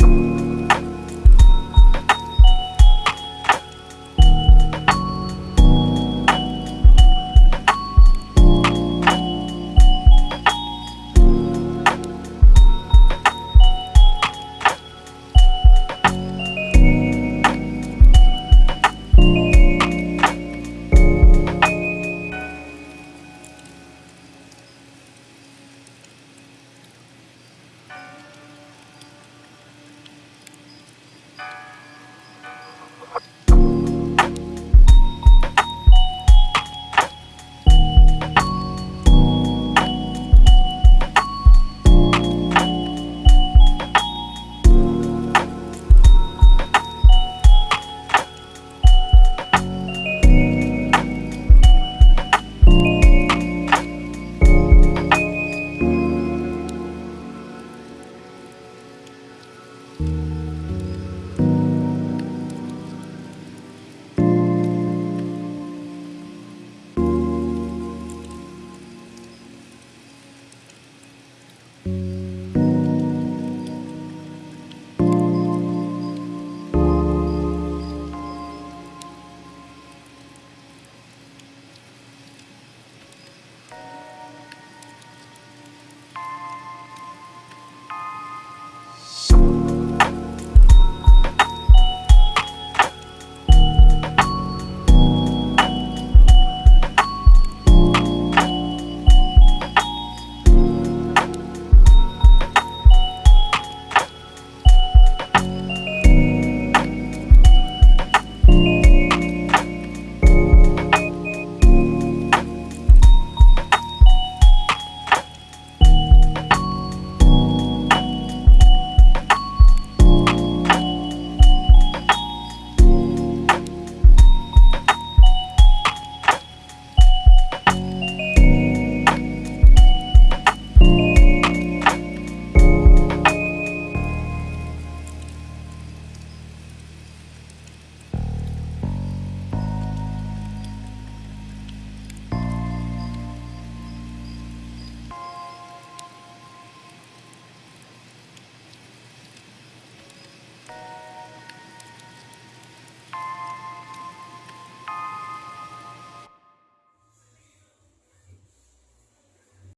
Peace.